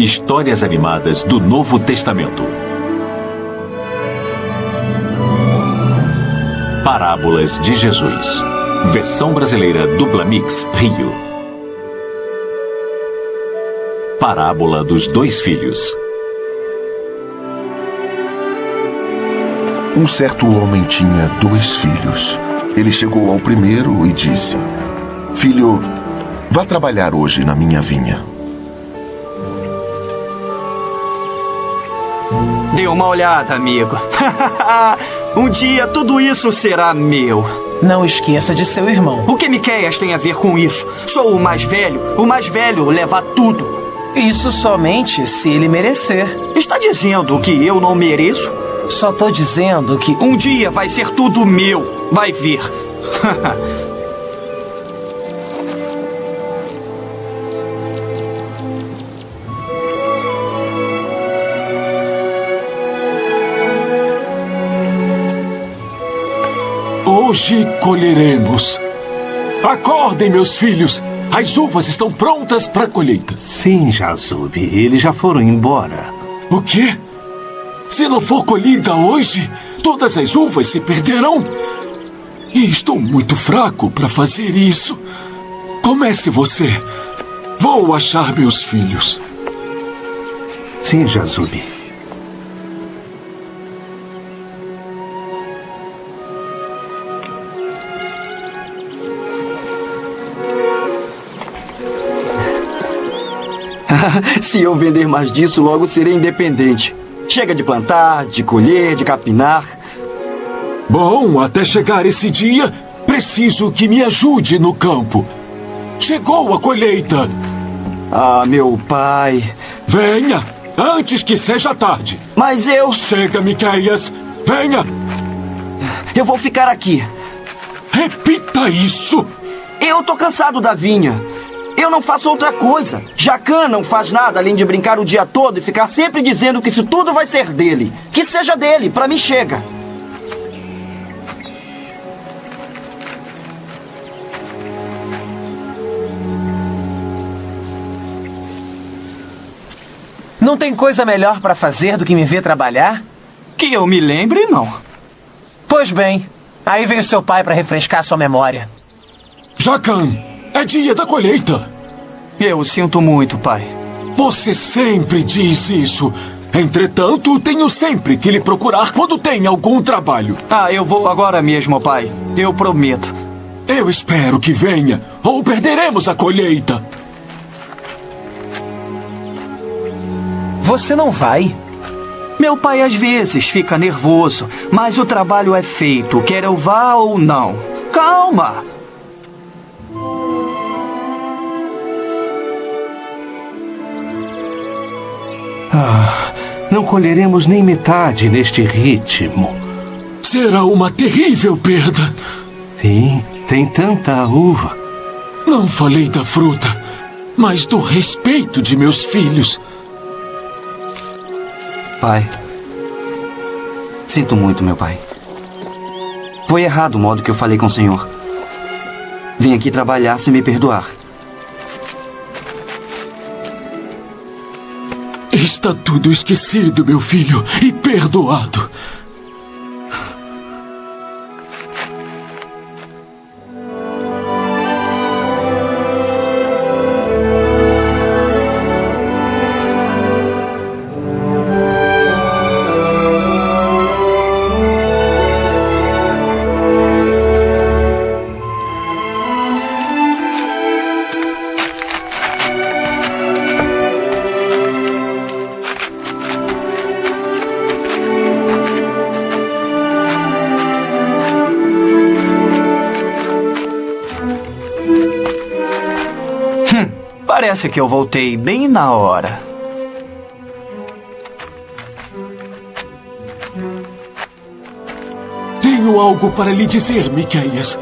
Histórias animadas do Novo Testamento. Parábolas de Jesus. Versão brasileira Dubla Mix Rio. Parábola dos dois filhos. Um certo homem tinha dois filhos. Ele chegou ao primeiro e disse: Filho, vá trabalhar hoje na minha vinha. Dê uma olhada, amigo. um dia tudo isso será meu. Não esqueça de seu irmão. O que Miqueias tem a ver com isso? Sou o mais velho. O mais velho leva tudo. Isso somente se ele merecer. Está dizendo que eu não mereço? Só tô dizendo que Um dia vai ser tudo meu. Vai ver. Hoje colheremos. Acordem, meus filhos. As uvas estão prontas para a colheita. Sim, Jazub, eles já foram embora. O quê? Se não for colhida hoje, todas as uvas se perderão. E estou muito fraco para fazer isso. Comece você. Vou achar meus filhos. Sim, Jazub. Se eu vender mais disso, logo serei independente. Chega de plantar, de colher, de capinar. Bom, até chegar esse dia, preciso que me ajude no campo. Chegou a colheita. Ah, meu pai. Venha, antes que seja tarde. Mas eu. Chega, Miqueias. Venha. Eu vou ficar aqui. Repita isso. Eu tô cansado da vinha. Eu não faço outra coisa. Jacan não faz nada além de brincar o dia todo e ficar sempre dizendo que isso tudo vai ser dele. Que seja dele, pra mim chega. não tem coisa melhor pra fazer do que me ver trabalhar? Que eu me lembre, não. Pois bem, aí vem o seu pai pra refrescar sua memória. Jacan, é dia da colheita. Eu sinto muito, pai. Você sempre diz isso. Entretanto, tenho sempre que lhe procurar quando tem algum trabalho. Ah, eu vou agora mesmo, pai. Eu prometo. Eu espero que venha, ou perderemos a colheita. Você não vai? Meu pai às vezes fica nervoso, mas o trabalho é feito, quer eu vá ou não. Calma! Ah, não colheremos nem metade neste ritmo. Será uma terrível perda. Sim, tem tanta uva. Não falei da fruta, mas do respeito de meus filhos. Pai. Sinto muito, meu pai. Foi errado o modo que eu falei com o senhor. Vim aqui trabalhar se me perdoar. Está tudo esquecido, meu filho, e perdoado. Parece que eu voltei bem na hora. Tenho algo para lhe dizer, Miqueias.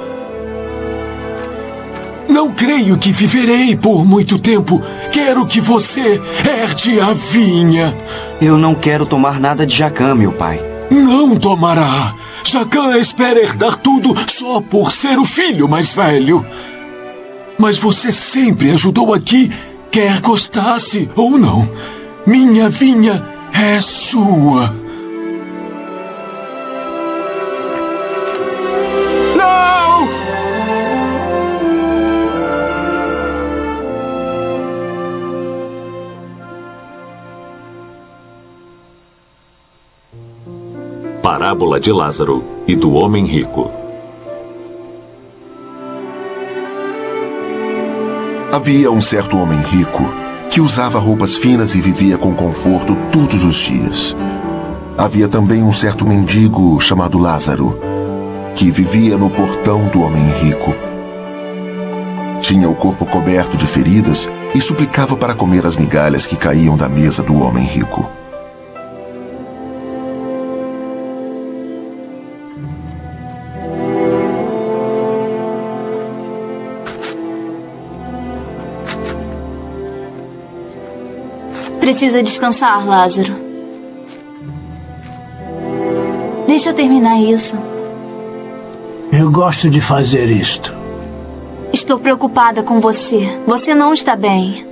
Não creio que viverei por muito tempo. Quero que você herde a vinha. Eu não quero tomar nada de Jacan, meu pai. Não tomará. Jacan espera herdar tudo só por ser o filho mais velho. Mas você sempre ajudou aqui, quer gostasse ou não. Minha vinha é sua. Não! Parábola de Lázaro e do homem rico. Havia um certo homem rico que usava roupas finas e vivia com conforto todos os dias. Havia também um certo mendigo chamado Lázaro, que vivia no portão do homem rico. Tinha o corpo coberto de feridas e suplicava para comer as migalhas que caíam da mesa do homem rico. Precisa descansar, Lázaro. Deixa eu terminar isso. Eu gosto de fazer isto. Estou preocupada com você. Você não está bem.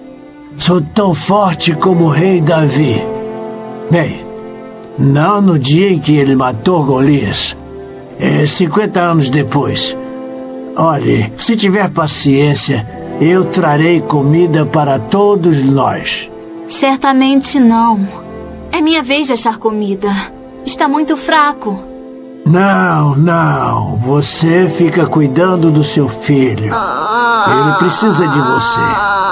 Sou tão forte como o rei Davi. Bem, não no dia em que ele matou Golias. É 50 anos depois. Olhe, se tiver paciência, eu trarei comida para todos nós. Certamente não. É minha vez de achar comida. Está muito fraco. Não, não. Você fica cuidando do seu filho. Ele precisa de você.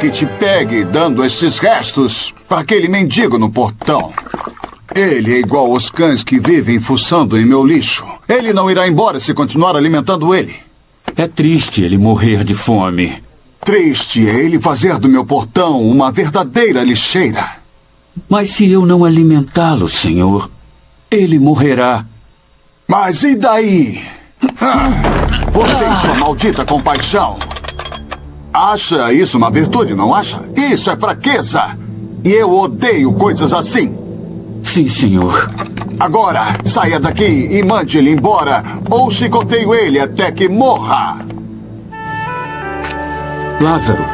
Que te pegue dando esses restos para aquele mendigo no portão. Ele é igual aos cães que vivem fuçando em meu lixo. Ele não irá embora se continuar alimentando ele. É triste ele morrer de fome. Triste é ele fazer do meu portão uma verdadeira lixeira. Mas se eu não alimentá-lo, senhor, ele morrerá. Mas e daí? Ah, você e sua maldita compaixão. Acha isso uma virtude, não acha? Isso é fraqueza. E eu odeio coisas assim. Sim, senhor. Agora, saia daqui e mande ele embora, ou chicoteio ele até que morra. Lázaro.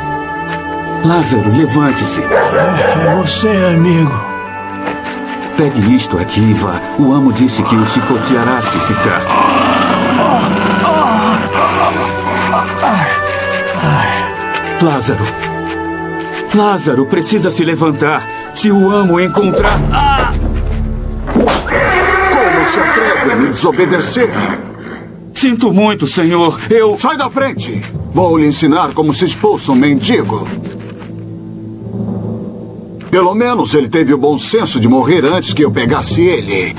Lázaro, levante-se. É você, amigo. Pegue isto aqui e vá. O amo disse que o chicoteará se ficar. Lázaro. Lázaro precisa se levantar. Se o amo encontrar. Como se atreve a me desobedecer? Sinto muito, senhor. Eu. Sai da frente! Vou lhe ensinar como se expulsa um mendigo. Pelo menos ele teve o bom senso de morrer antes que eu pegasse ele.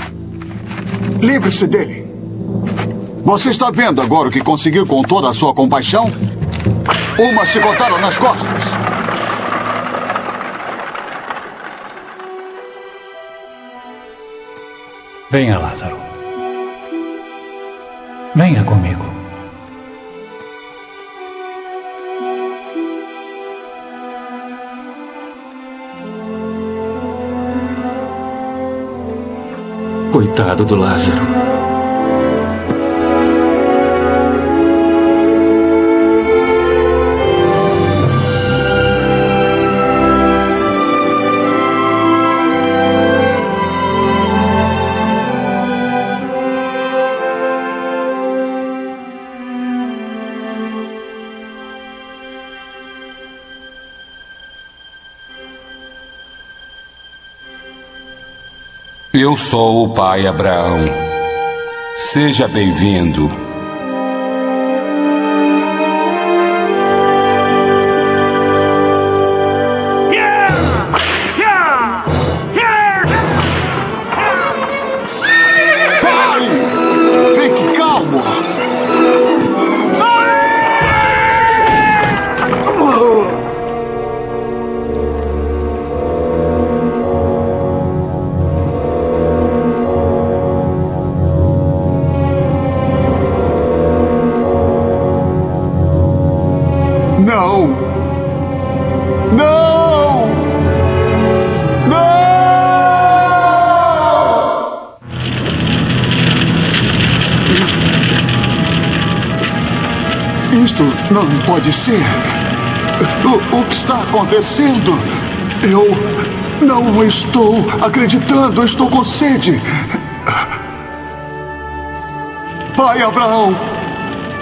Livre-se dele. Você está vendo agora o que conseguiu com toda a sua compaixão? Uma chicotada nas costas. Venha, Lázaro. Venha comigo. Coitado do Lázaro. Eu sou o pai Abraão. Seja bem-vindo. Não pode ser. O, o que está acontecendo? Eu não estou acreditando. Estou com sede. Pai Abraão,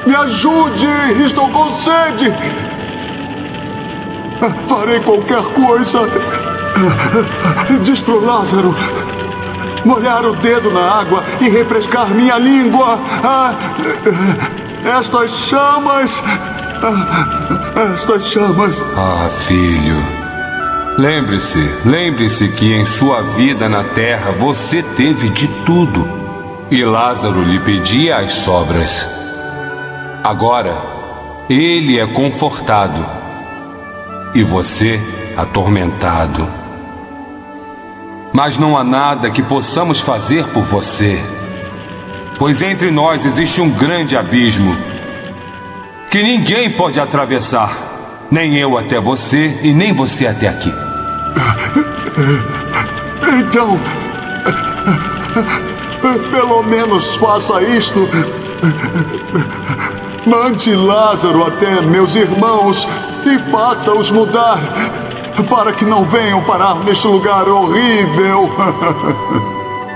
me ajude. Estou com sede. Farei qualquer coisa. Diz pro Lázaro molhar o dedo na água e refrescar minha língua. Ah, estas chamas. Ah, estas chamas. Ah, filho. Lembre-se, lembre-se que em sua vida na terra você teve de tudo. E Lázaro lhe pedia as sobras. Agora, ele é confortado. E você atormentado mas não há nada que possamos fazer por você. Pois entre nós existe um grande abismo que ninguém pode atravessar, nem eu até você e nem você até aqui. Então, pelo menos faça isto. Mande Lázaro até meus irmãos e faça-os mudar para que não venham parar neste lugar horrível.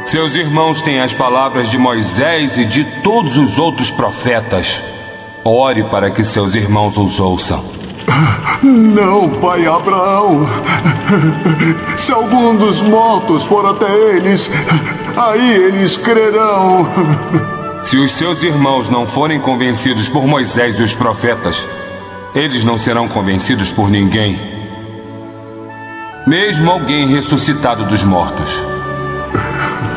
Seus irmãos têm as palavras de Moisés e de todos os outros profetas. Ore para que seus irmãos os ouçam. Não, pai Abraão. Se algum dos mortos for até eles, aí eles crerão. Se os seus irmãos não forem convencidos por Moisés e os profetas, eles não serão convencidos por ninguém mesmo alguém ressuscitado dos mortos.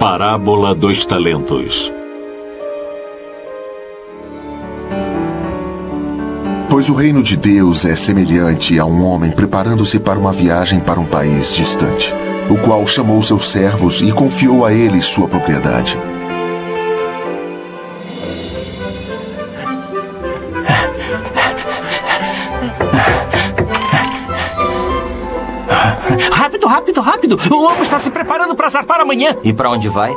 Parábola dos Talentos. Pois o reino de Deus é semelhante a um homem preparando-se para uma viagem para um país distante, o qual chamou seus servos e confiou a eles sua propriedade. Rápido, rápido! O homem está se preparando para zarpar amanhã. E para onde vai?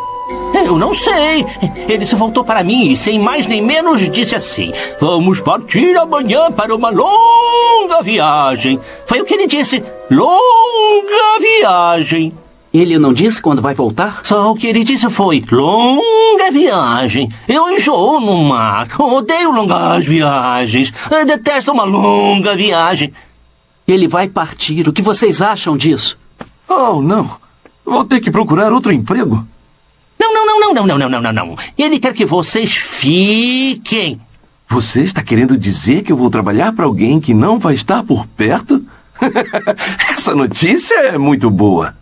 Eu não sei. Ele se voltou para mim e, sem mais nem menos, disse assim: Vamos partir amanhã para uma longa viagem. Foi o que ele disse: longa viagem. Ele não disse quando vai voltar? Só o que ele disse foi: longa viagem. Eu enjoo no mar. Odeio longas viagens. Eu detesto uma longa viagem. Ele vai partir. O que vocês acham disso? Oh, não. Vou ter que procurar outro emprego. Não, não, não, não, não, não, não, não, não. Ele quer que vocês fiquem. Você está querendo dizer que eu vou trabalhar para alguém que não vai estar por perto? Essa notícia é muito boa.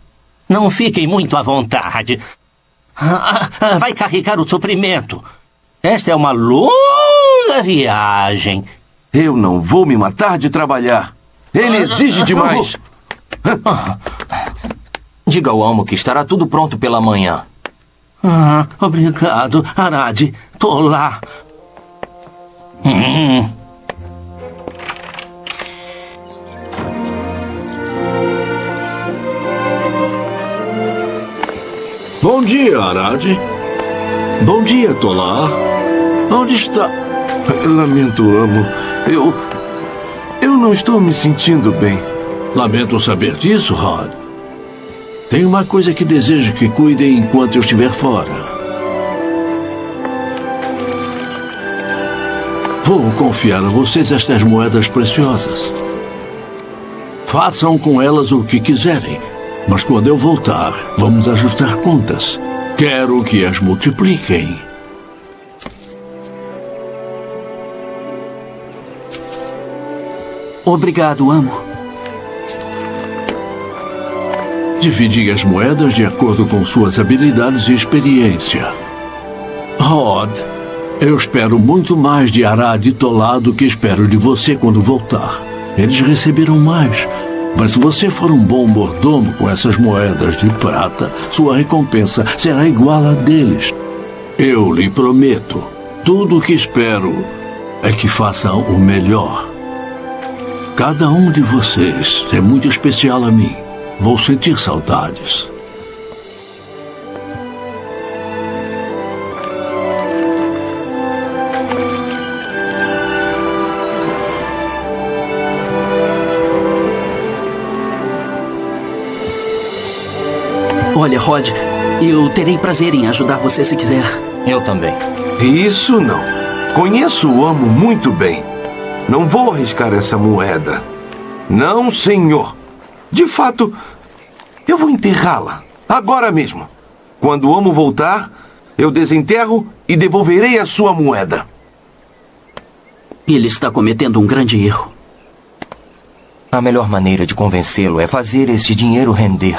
Não fiquem muito à vontade. Ah, ah, vai carregar o suprimento. Esta é uma longa viagem. Eu não vou me matar de trabalhar. Ele exige demais. Diga ao Almo que estará tudo pronto pela manhã. Ah, obrigado, Arad. Tô lá. Hum. Bom dia, Arad. Bom dia, Tolá. Onde está? Lamento, amo. Eu. Eu não estou me sentindo bem. Lamento saber disso, Rod. Tem uma coisa que desejo que cuidem enquanto eu estiver fora. Vou confiar a vocês estas moedas preciosas. Façam com elas o que quiserem, mas quando eu voltar, vamos ajustar contas. Quero que as multipliquem. Obrigado, amo. Dividi as moedas de acordo com suas habilidades e experiência. Rod, eu espero muito mais de Arad e Tolá do que espero de você quando voltar. Eles receberam mais. Mas se você for um bom mordomo com essas moedas de prata, sua recompensa será igual a deles. Eu lhe prometo, tudo o que espero é que façam o melhor. Cada um de vocês é muito especial a mim. Vou sentir saudades. Olha, Rod, eu terei prazer em ajudar você se quiser. Eu também. Isso não. Conheço o amo muito bem. Não vou arriscar essa moeda. Não, senhor. De fato, eu vou enterrá-la. Agora mesmo. Quando o amo voltar, eu desenterro e devolverei a sua moeda. Ele está cometendo um grande erro. A melhor maneira de convencê-lo é fazer esse dinheiro render.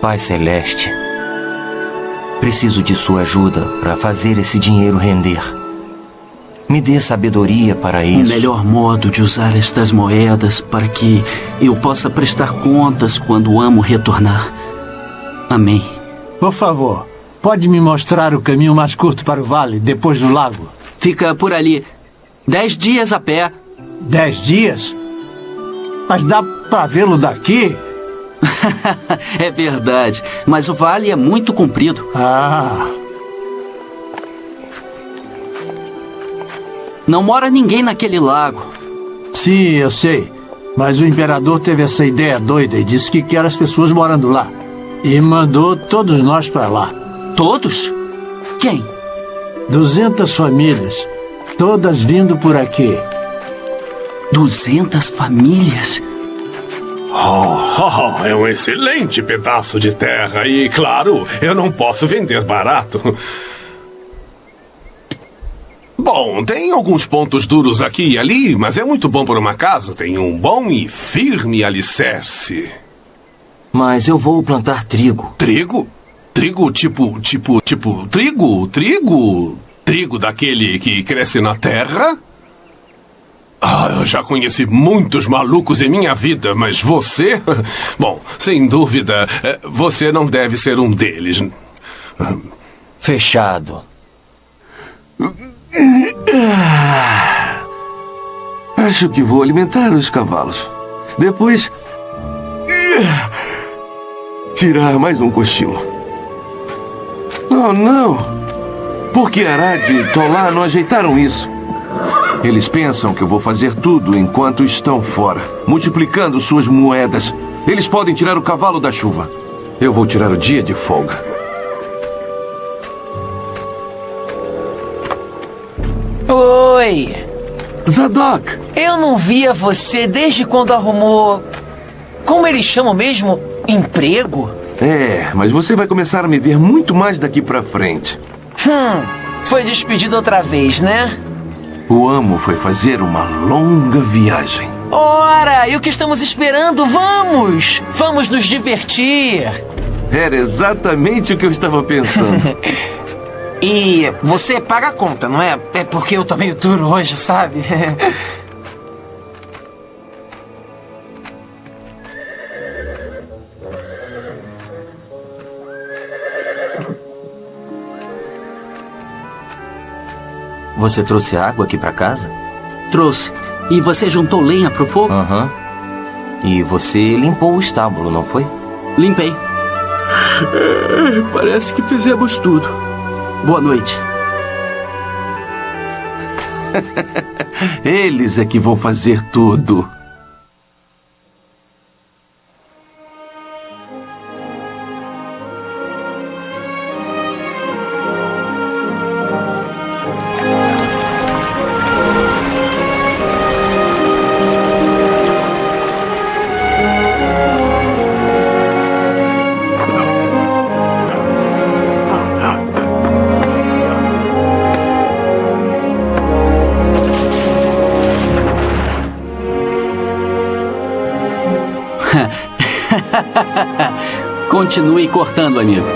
Pai Celeste, preciso de sua ajuda para fazer esse dinheiro render. Me dê sabedoria para isso. O melhor modo de usar estas moedas para que eu possa prestar contas quando amo retornar. Amém. Por favor, pode me mostrar o caminho mais curto para o vale, depois do lago? Fica por ali. Dez dias a pé. Dez dias? Mas dá para vê-lo daqui? é verdade, mas o vale é muito comprido. Ah. Não mora ninguém naquele lago. Sim, eu sei. Mas o imperador teve essa ideia doida e disse que quer as pessoas morando lá. E mandou todos nós para lá. Todos? Quem? Duzentas famílias. Todas vindo por aqui. Duzentas famílias? Oh, oh, é um excelente pedaço de terra e, claro, eu não posso vender barato. Bom, tem alguns pontos duros aqui e ali, mas é muito bom para uma casa. Tem um bom e firme alicerce. Mas eu vou plantar trigo. Trigo? Trigo tipo, tipo, tipo, trigo? Trigo? Trigo daquele que cresce na terra? Ah, eu já conheci muitos malucos em minha vida, mas você. Bom, sem dúvida, eh, você não deve ser um deles. Fechado. Acho que vou alimentar os cavalos. Depois. Tirar mais um cochilo. Oh, não! Por que Arad e Tolá não ajeitaram isso? Eles pensam que eu vou fazer tudo enquanto estão fora, multiplicando suas moedas. Eles podem tirar o cavalo da chuva. Eu vou tirar o dia de folga. Oi! Zadok! Eu não via você desde quando arrumou. Como eles chamam mesmo? Emprego? É, mas você vai começar a me ver muito mais daqui pra frente. Hum, foi despedido outra vez, né? O amo foi fazer uma longa viagem. Ora, e o que estamos esperando? Vamos! Vamos nos divertir! Era exatamente o que eu estava pensando. e você paga a conta, não é? É porque eu tô meio duro hoje, sabe? Você trouxe água aqui para casa? Trouxe. E você juntou lenha pro fogo? Aham. Uhum. E você limpou o estábulo, não foi? Limpei. Parece que fizemos tudo. Boa noite. Eles é que vão fazer tudo. Continue cortando, amigo.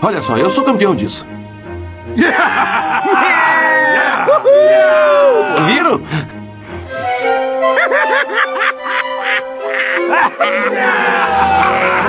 Olha só, eu sou campeão disso. Viram? Oh,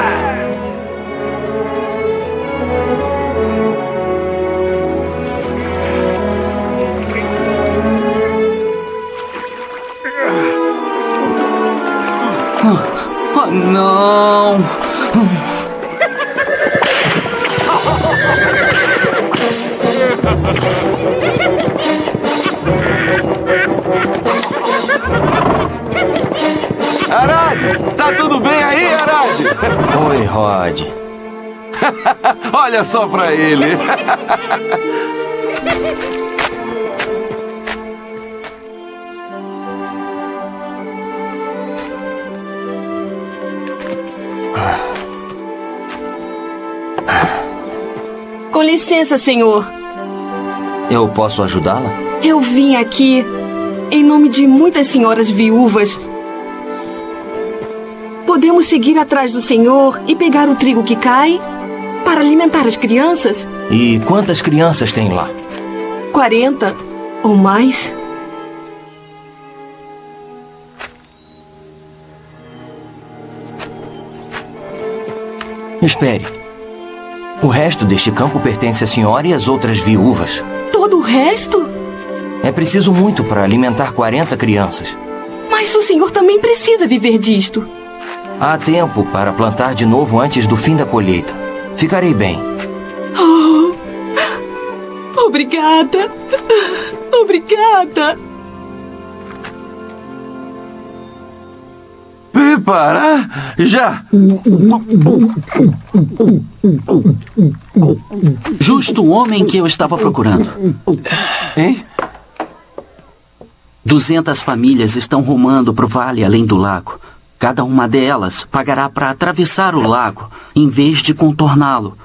Olha só pra ele. Com licença, senhor. Eu posso ajudá-la? Eu vim aqui em nome de muitas senhoras viúvas. Podemos seguir atrás do senhor e pegar o trigo que cai para alimentar as crianças? E quantas crianças tem lá? 40 ou mais? Espere. O resto deste campo pertence à senhora e às outras viúvas. Todo o resto? É preciso muito para alimentar 40 crianças. Mas o senhor também precisa viver disto. Há tempo para plantar de novo antes do fim da colheita. Ficarei bem. Oh, obrigada. Obrigada. Preparar? Já! Justo o homem que eu estava procurando. Hein? Duzentas famílias estão rumando para o vale além do lago. Cada uma delas pagará para atravessar o lago, em vez de contorná-lo.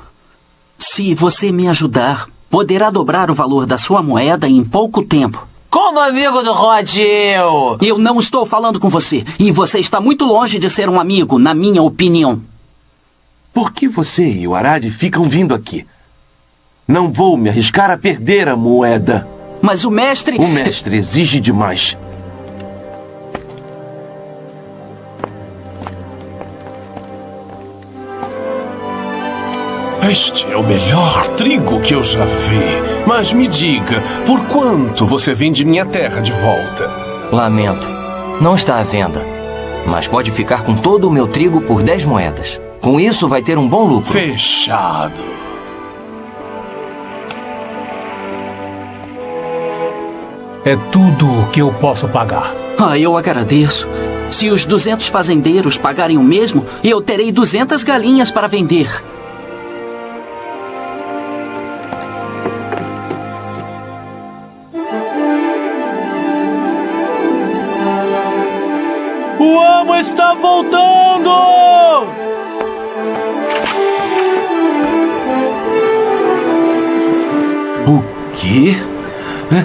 Se você me ajudar, poderá dobrar o valor da sua moeda em pouco tempo. Como amigo do Rod, eu... Eu não estou falando com você. E você está muito longe de ser um amigo, na minha opinião. Por que você e o Arad ficam vindo aqui? Não vou me arriscar a perder a moeda. Mas o mestre... O mestre exige demais. Este é o melhor trigo que eu já vi. Mas me diga, por quanto você vende minha terra de volta? Lamento. Não está à venda. Mas pode ficar com todo o meu trigo por 10 moedas. Com isso, vai ter um bom lucro. Fechado. É tudo o que eu posso pagar. Ah, eu agradeço. Se os 200 fazendeiros pagarem o mesmo, eu terei 200 galinhas para vender. Está voltando! O quê? É?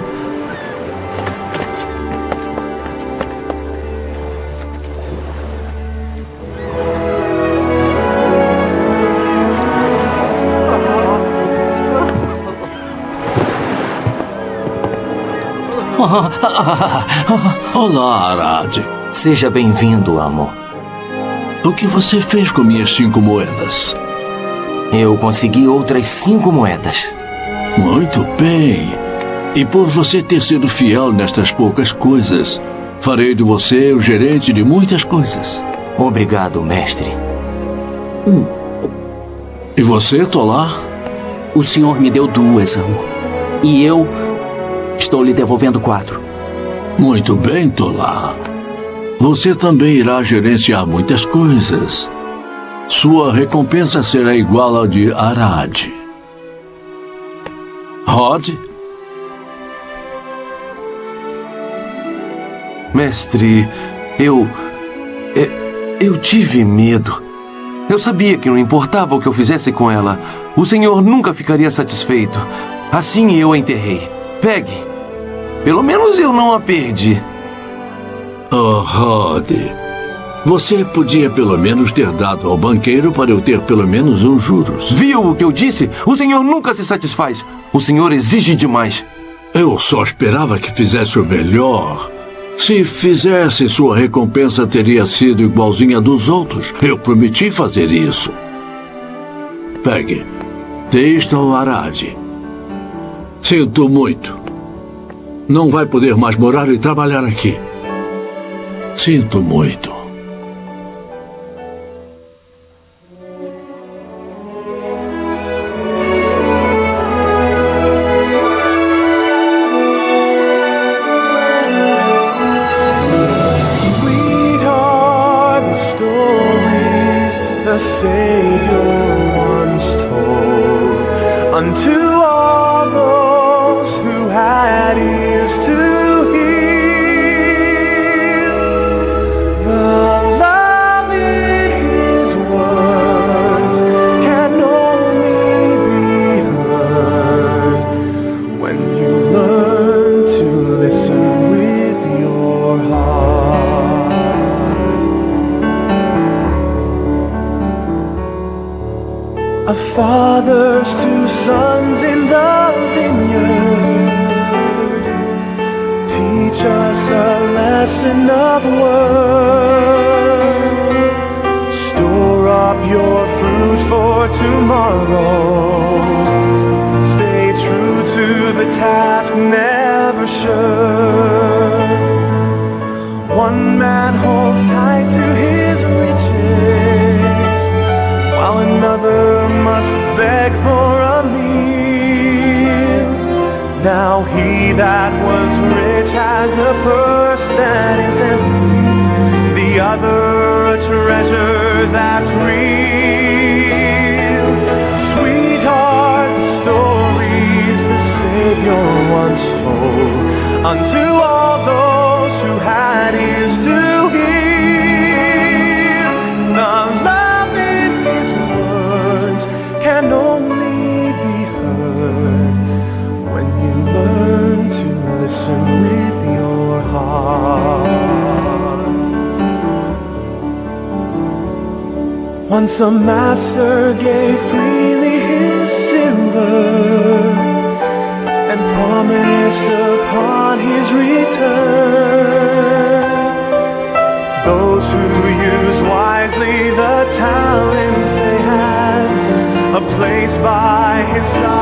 Olá, Arad. Seja bem-vindo, amor. O que você fez com minhas cinco moedas? Eu consegui outras cinco moedas. Muito bem. E por você ter sido fiel nestas poucas coisas, farei de você o gerente de muitas coisas. Obrigado, mestre. Hum. E você, Tolar? O senhor me deu duas, amo. E eu estou lhe devolvendo quatro. Muito bem, Tolar. Você também irá gerenciar muitas coisas. Sua recompensa será igual à de Arad. Rod? Mestre, eu. Eu, tive medo. Eu sabia que não importava o que eu fizesse com ela, o senhor nunca ficaria satisfeito. Assim eu a enterrei. Pegue. Pelo menos eu não a perdi. Oh, Rod. Você podia pelo menos ter dado ao banqueiro para eu ter pelo menos os juros. Viu o que eu disse? O senhor nunca se satisfaz. O senhor exige demais. Eu só esperava que fizesse o melhor. Se fizesse, sua recompensa teria sido igualzinha dos outros. Eu prometi fazer isso. Pegue. Deixa o Arade. Sinto muito. Não vai poder mais morar e trabalhar aqui. Sinto muito. A father's two sons in the vineyard teach us a lesson of work. Store up your fruit for tomorrow. Stay true to the task, never sure. One man holds Now he that was rich has a purse that is empty, the other a treasure that's real. Sweetheart, the stories the Savior once told unto all Since the Master gave freely his silver And promised upon his return. Those who use wisely the talents they had A place by his side.